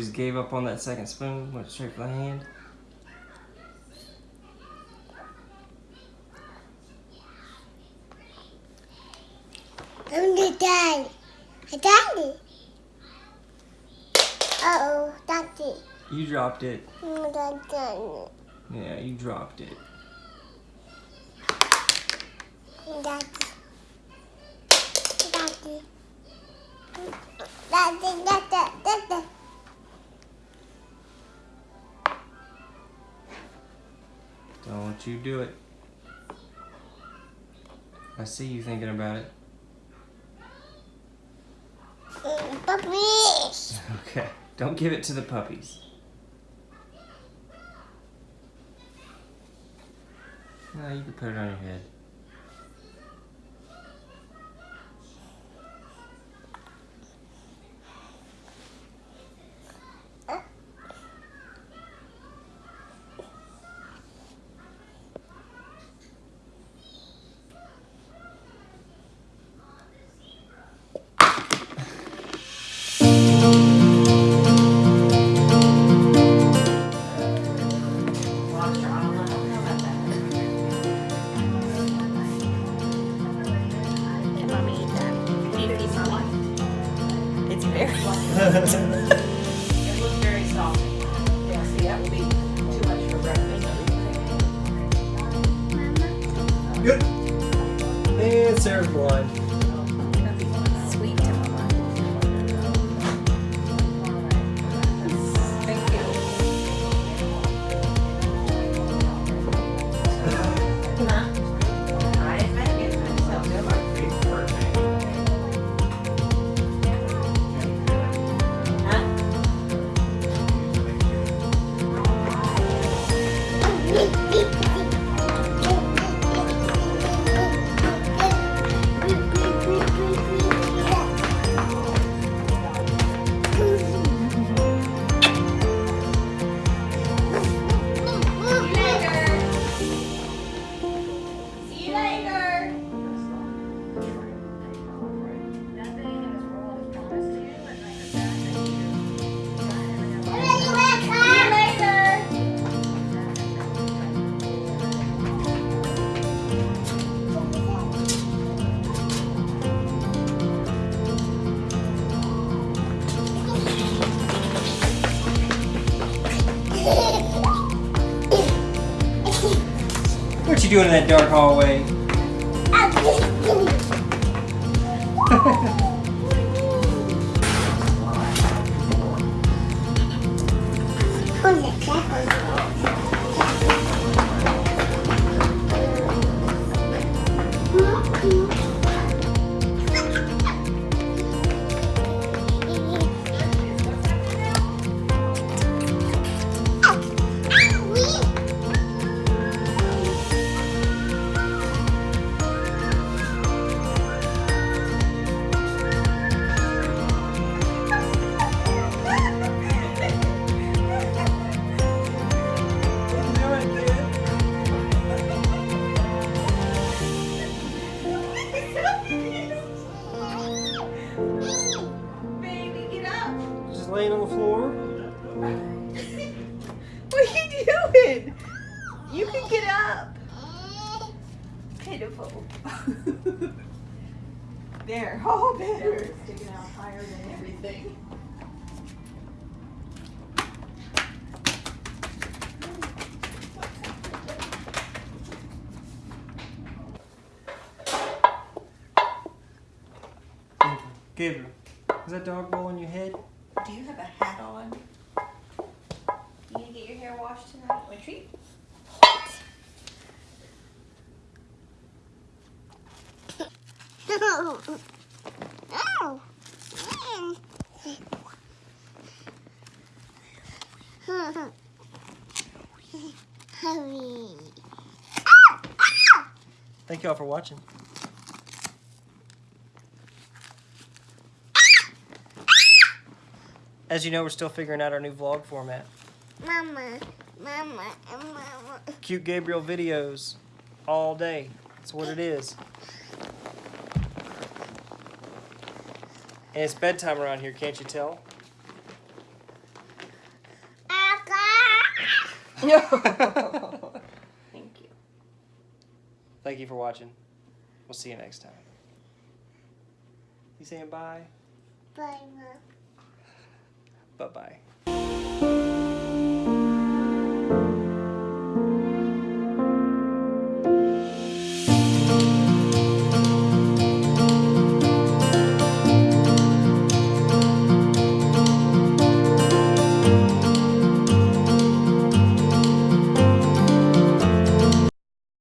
Just gave up on that second spoon, went straight for the hand. I'm the dad. I daddy. Uh oh, daddy. You dropped it. Daddy. Yeah, you dropped it. Daddy. Daddy. Daddy, daddy, daddy. Don't you do it. I see you thinking about it. Puppies. Okay. Don't give it to the puppies. No, you can put it on your head. Very. It looks very soft. Yeah, see, that would be too much for breakfast. Good. And Sarah's blind. What you doing in that dark hallway? laying on the floor. What are you doing? You can get up. Pitiful. there. Oh, better. Sticking out higher than everything. Gabriel, is that dog bowl on your head? Do you have a hat on? You gonna get your hair washed tonight? A treat? Hurry. Thank y'all for watching. As you know, we're still figuring out our new vlog format. Mama, mama, mama. Cute Gabriel videos all day. That's what it is. And it's bedtime around here, can't you tell? Thank you. Thank you for watching. We'll see you next time. You saying bye? Bye, Mom. Bye bye.